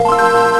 Música